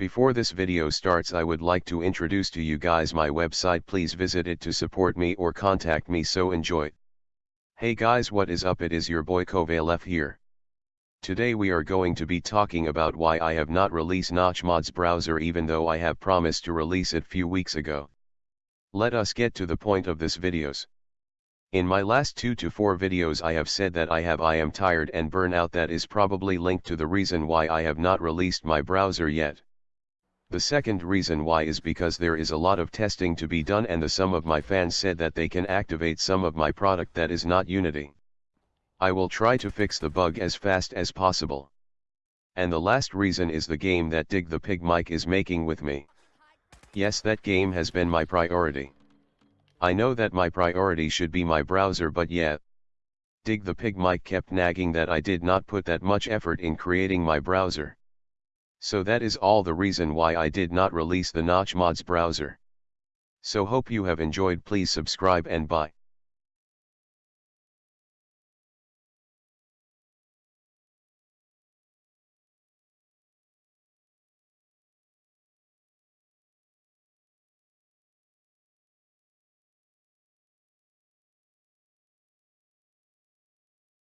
Before this video starts I would like to introduce to you guys my website please visit it to support me or contact me so enjoy. Hey guys what is up it is your boy Kovalef here. Today we are going to be talking about why I have not released Notchmods browser even though I have promised to release it few weeks ago. Let us get to the point of this videos. In my last 2 to 4 videos I have said that I have I am tired and burnout that is probably linked to the reason why I have not released my browser yet. The second reason why is because there is a lot of testing to be done and the some of my fans said that they can activate some of my product that is not Unity. I will try to fix the bug as fast as possible. And the last reason is the game that Dig the Pig Mike is making with me. Yes that game has been my priority. I know that my priority should be my browser but yet. Dig the Pig Mike kept nagging that I did not put that much effort in creating my browser. So that is all the reason why I did not release the Notch Mods browser. So hope you have enjoyed please subscribe and bye.